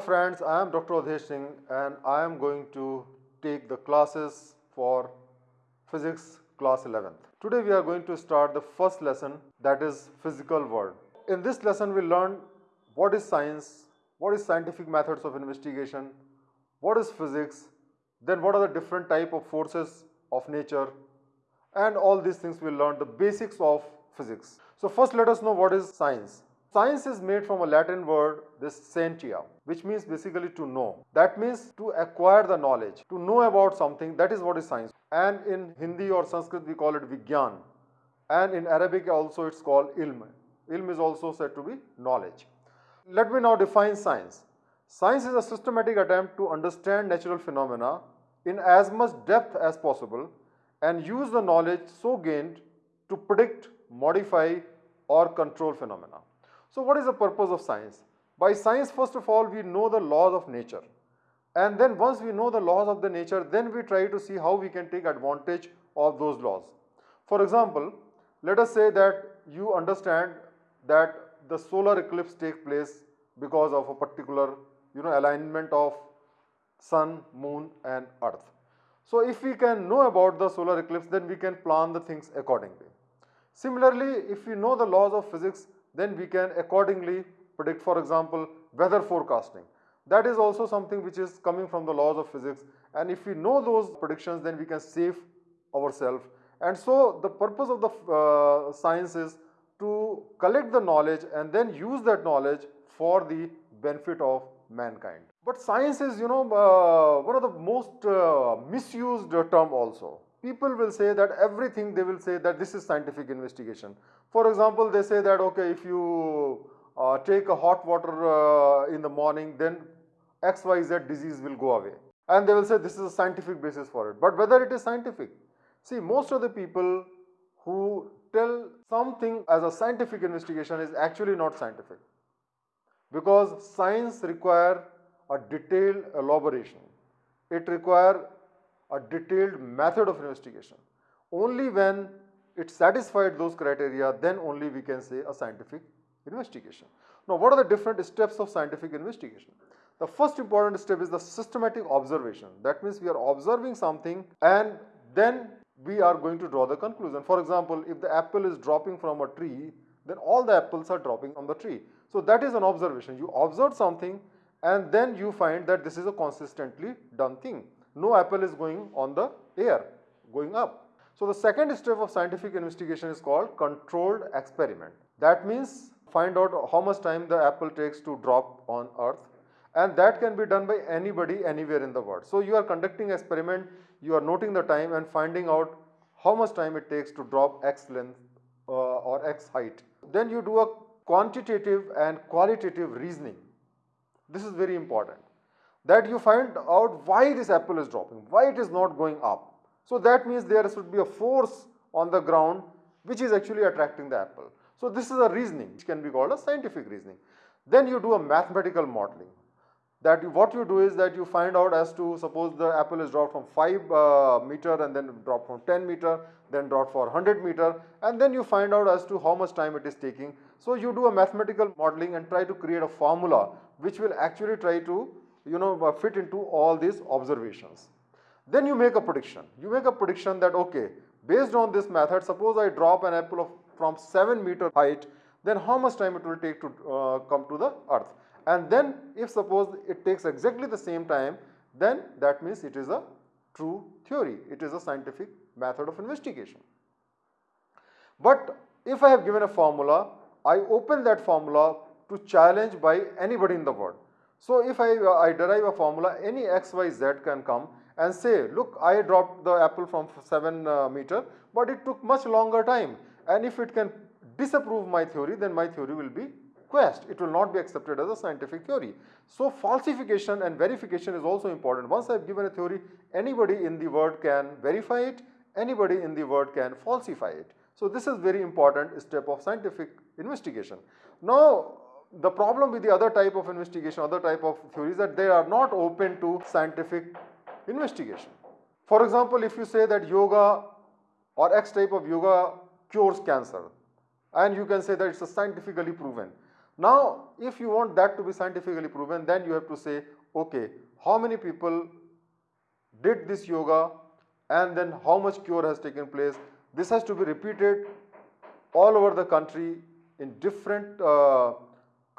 Friends, I am Dr. Adhesh Singh and I am going to take the classes for physics class 11th. Today we are going to start the first lesson that is physical world. In this lesson we learn what is science, what is scientific methods of investigation, what is physics, then what are the different type of forces of nature and all these things we learn the basics of physics. So first let us know what is science. Science is made from a Latin word, this scientia, which means basically to know. That means to acquire the knowledge, to know about something, that is what is science. And in Hindi or Sanskrit we call it Vigyan. And in Arabic also it's called ilm. Ilm is also said to be knowledge. Let me now define science. Science is a systematic attempt to understand natural phenomena in as much depth as possible and use the knowledge so gained to predict, modify or control phenomena. So what is the purpose of science? By science first of all we know the laws of nature and then once we know the laws of the nature then we try to see how we can take advantage of those laws. For example, let us say that you understand that the solar eclipse takes place because of a particular you know alignment of sun, moon and earth. So if we can know about the solar eclipse then we can plan the things accordingly. Similarly, if we know the laws of physics then we can accordingly predict for example weather forecasting. That is also something which is coming from the laws of physics and if we know those predictions then we can save ourselves and so the purpose of the uh, science is to collect the knowledge and then use that knowledge for the benefit of mankind. But science is you know uh, one of the most uh, misused term also people will say that everything they will say that this is scientific investigation. For example, they say that okay if you uh, take a hot water uh, in the morning then XYZ disease will go away and they will say this is a scientific basis for it. But whether it is scientific, see most of the people who tell something as a scientific investigation is actually not scientific because science require a detailed elaboration. It require a detailed method of investigation. Only when it satisfied those criteria then only we can say a scientific investigation. Now what are the different steps of scientific investigation? The first important step is the systematic observation. That means we are observing something and then we are going to draw the conclusion. For example, if the apple is dropping from a tree, then all the apples are dropping from the tree. So that is an observation. You observe something and then you find that this is a consistently done thing no apple is going on the air, going up. So the second step of scientific investigation is called controlled experiment. That means find out how much time the apple takes to drop on earth and that can be done by anybody anywhere in the world. So you are conducting experiment, you are noting the time and finding out how much time it takes to drop x length uh, or x height. Then you do a quantitative and qualitative reasoning. This is very important that you find out why this apple is dropping, why it is not going up. So that means there should be a force on the ground which is actually attracting the apple. So this is a reasoning which can be called a scientific reasoning. Then you do a mathematical modeling that you, what you do is that you find out as to suppose the apple is dropped from 5 uh, meter and then dropped from 10 meter then dropped for 100 meter and then you find out as to how much time it is taking. So you do a mathematical modeling and try to create a formula which will actually try to you know uh, fit into all these observations. Then you make a prediction. You make a prediction that okay, based on this method, suppose I drop an apple of from 7 meter height, then how much time it will take to uh, come to the earth. And then if suppose it takes exactly the same time, then that means it is a true theory. It is a scientific method of investigation. But if I have given a formula, I open that formula to challenge by anybody in the world. So if I, uh, I derive a formula, any x, y, z can come and say, look, I dropped the apple from 7 uh, meter, but it took much longer time. And if it can disapprove my theory, then my theory will be quest. It will not be accepted as a scientific theory. So falsification and verification is also important. Once I have given a theory, anybody in the world can verify it, anybody in the world can falsify it. So this is very important step of scientific investigation. Now the problem with the other type of investigation, other type of theories that they are not open to scientific investigation. For example, if you say that yoga or X type of yoga cures cancer and you can say that it's scientifically proven. Now, if you want that to be scientifically proven, then you have to say, okay, how many people did this yoga and then how much cure has taken place. This has to be repeated all over the country in different uh,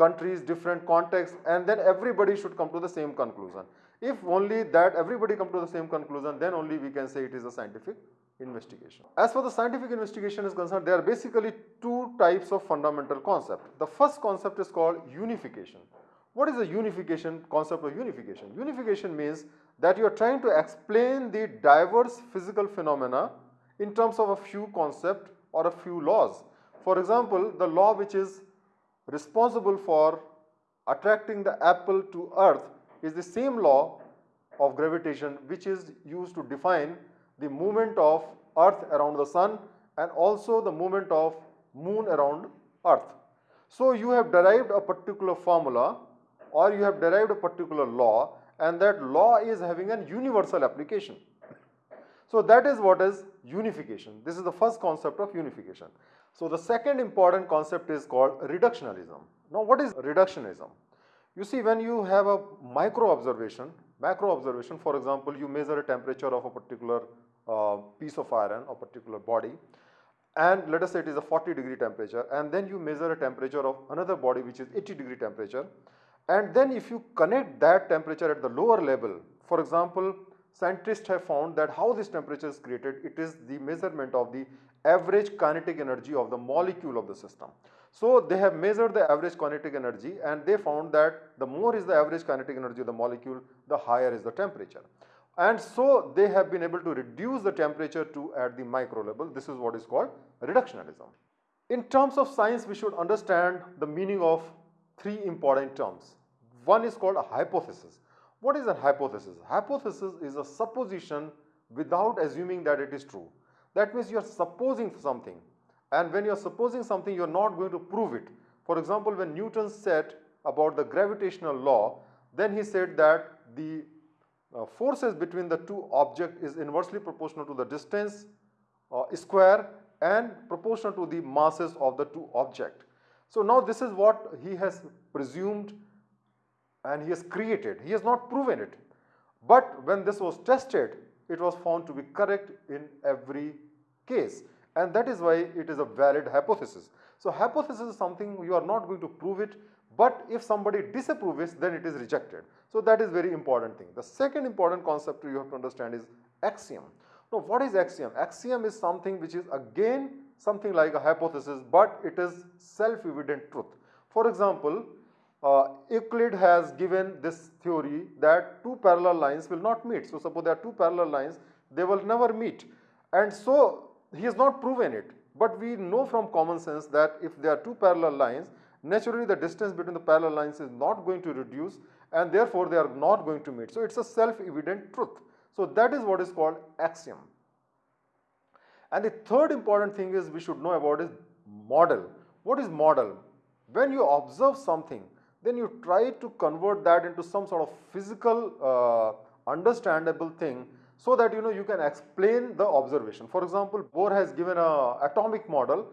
countries, different contexts and then everybody should come to the same conclusion. If only that everybody come to the same conclusion, then only we can say it is a scientific investigation. As for the scientific investigation is concerned, there are basically two types of fundamental concept. The first concept is called unification. What is the unification concept of unification? Unification means that you are trying to explain the diverse physical phenomena in terms of a few concept or a few laws. For example, the law which is responsible for attracting the apple to earth is the same law of gravitation which is used to define the movement of earth around the sun and also the movement of moon around earth. So you have derived a particular formula or you have derived a particular law and that law is having an universal application. So that is what is unification. This is the first concept of unification. So the second important concept is called reductionism. Now what is reductionism? You see when you have a micro observation, macro observation for example you measure a temperature of a particular uh, piece of iron or particular body and let us say it is a 40 degree temperature and then you measure a temperature of another body which is 80 degree temperature and then if you connect that temperature at the lower level, for example, scientists have found that how this temperature is created, it is the measurement of the average kinetic energy of the molecule of the system. So they have measured the average kinetic energy and they found that the more is the average kinetic energy of the molecule, the higher is the temperature. And so they have been able to reduce the temperature to at the micro level. This is what is called reductionism. In terms of science, we should understand the meaning of three important terms. One is called a hypothesis. What is a hypothesis? Hypothesis is a supposition without assuming that it is true. That means you are supposing something and when you are supposing something you are not going to prove it. For example, when Newton said about the gravitational law, then he said that the uh, forces between the two objects is inversely proportional to the distance uh, square and proportional to the masses of the two objects. So now this is what he has presumed and he has created. He has not proven it. But when this was tested, it was found to be correct in every case. And that is why it is a valid hypothesis. So hypothesis is something you are not going to prove it, but if somebody disapproves, then it is rejected. So that is very important thing. The second important concept you have to understand is axiom. Now what is axiom? Axiom is something which is again something like a hypothesis, but it is self-evident truth. For example, uh, Euclid has given this theory that two parallel lines will not meet. So, suppose there are two parallel lines, they will never meet. And so, he has not proven it. But we know from common sense that if there are two parallel lines, naturally the distance between the parallel lines is not going to reduce and therefore they are not going to meet. So, it is a self-evident truth. So, that is what is called axiom. And the third important thing is we should know about is model. What is model? When you observe something, then you try to convert that into some sort of physical uh, understandable thing so that you know you can explain the observation. For example, Bohr has given a atomic model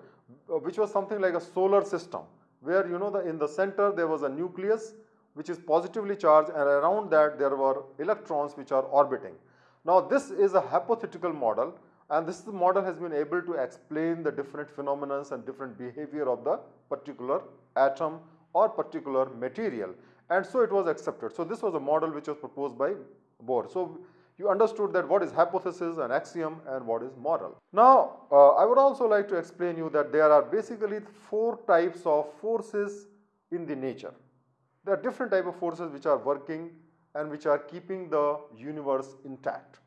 uh, which was something like a solar system where you know the in the center there was a nucleus which is positively charged and around that there were electrons which are orbiting. Now this is a hypothetical model and this model has been able to explain the different phenomena and different behavior of the particular atom or particular material and so it was accepted. So this was a model which was proposed by Bohr. So you understood that what is hypothesis and axiom and what is model. Now uh, I would also like to explain you that there are basically four types of forces in the nature. There are different type of forces which are working and which are keeping the universe intact.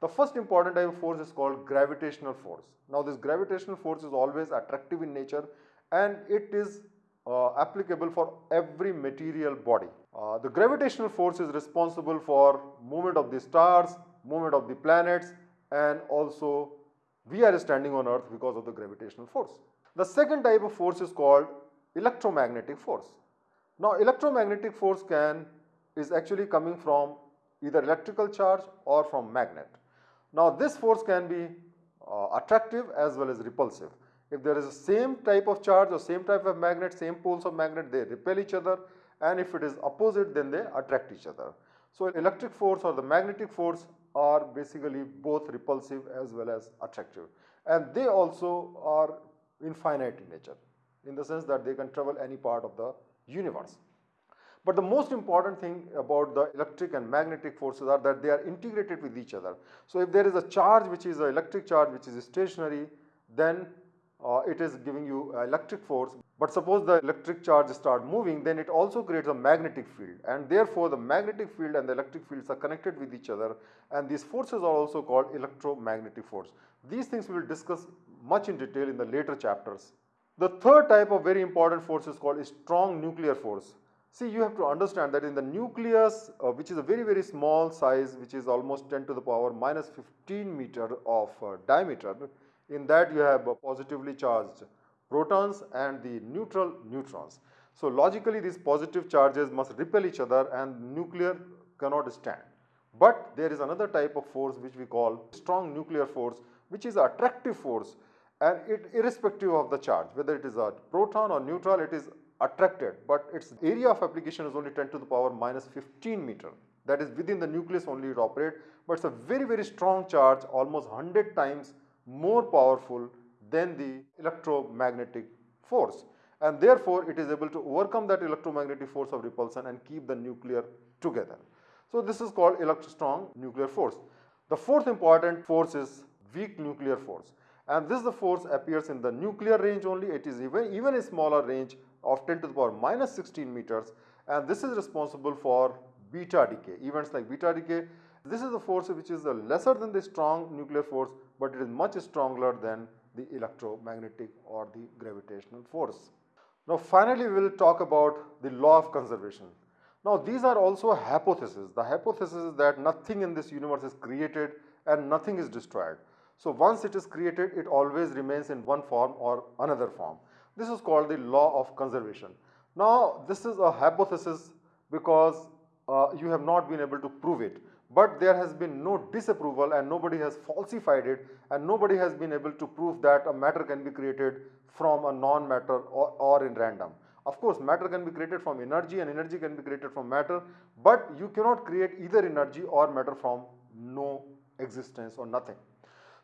The first important type of force is called gravitational force. Now this gravitational force is always attractive in nature and it is uh, applicable for every material body. Uh, the gravitational force is responsible for movement of the stars, movement of the planets and also we are standing on earth because of the gravitational force. The second type of force is called electromagnetic force. Now electromagnetic force can is actually coming from either electrical charge or from magnet. Now this force can be uh, attractive as well as repulsive. If there is the same type of charge or same type of magnet, same poles of magnet, they repel each other and if it is opposite then they attract each other. So electric force or the magnetic force are basically both repulsive as well as attractive and they also are infinite in nature in the sense that they can travel any part of the universe. But the most important thing about the electric and magnetic forces are that they are integrated with each other. So if there is a charge which is an electric charge which is stationary then uh, it is giving you electric force but suppose the electric charge start moving then it also creates a magnetic field and therefore the magnetic field and the electric fields are connected with each other and these forces are also called electromagnetic force. These things we will discuss much in detail in the later chapters. The third type of very important force is called strong nuclear force. See you have to understand that in the nucleus uh, which is a very very small size which is almost 10 to the power minus 15 meter of uh, diameter in that you have positively charged protons and the neutral neutrons. So logically these positive charges must repel each other and nuclear cannot stand. But there is another type of force which we call strong nuclear force which is attractive force and it irrespective of the charge whether it is a proton or neutral it is attracted but its area of application is only 10 to the power minus 15 meter that is within the nucleus only it operate but it's a very very strong charge almost 100 times more powerful than the electromagnetic force. And therefore it is able to overcome that electromagnetic force of repulsion and keep the nuclear together. So this is called electrostrong nuclear force. The fourth important force is weak nuclear force. And this the force appears in the nuclear range only. It is even even a smaller range of 10 to the power minus 16 meters. And this is responsible for beta decay. Events like beta decay this is the force which is lesser than the strong nuclear force but it is much stronger than the electromagnetic or the gravitational force. Now finally we will talk about the law of conservation. Now these are also hypotheses. The hypothesis is that nothing in this universe is created and nothing is destroyed. So once it is created it always remains in one form or another form. This is called the law of conservation. Now this is a hypothesis because uh, you have not been able to prove it but there has been no disapproval and nobody has falsified it and nobody has been able to prove that a matter can be created from a non-matter or, or, in random. Of course, matter can be created from energy and energy can be created from matter, but you cannot create either energy or matter from no existence or nothing.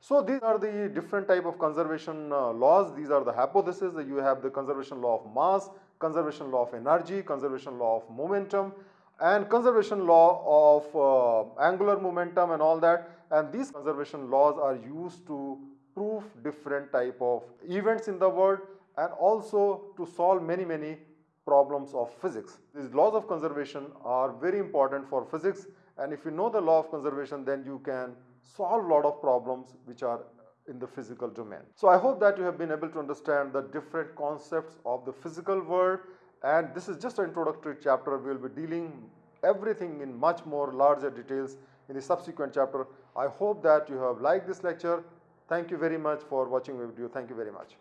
So these are the different type of conservation uh, laws. These are the hypotheses that you have the conservation law of mass, conservation law of energy, conservation law of momentum, and conservation law of uh, angular momentum and all that and these conservation laws are used to prove different type of events in the world and also to solve many many problems of physics. These laws of conservation are very important for physics and if you know the law of conservation then you can solve a lot of problems which are in the physical domain. So I hope that you have been able to understand the different concepts of the physical world and this is just an introductory chapter we will be dealing everything in much more larger details in the subsequent chapter. I hope that you have liked this lecture. Thank you very much for watching my video. Thank you very much.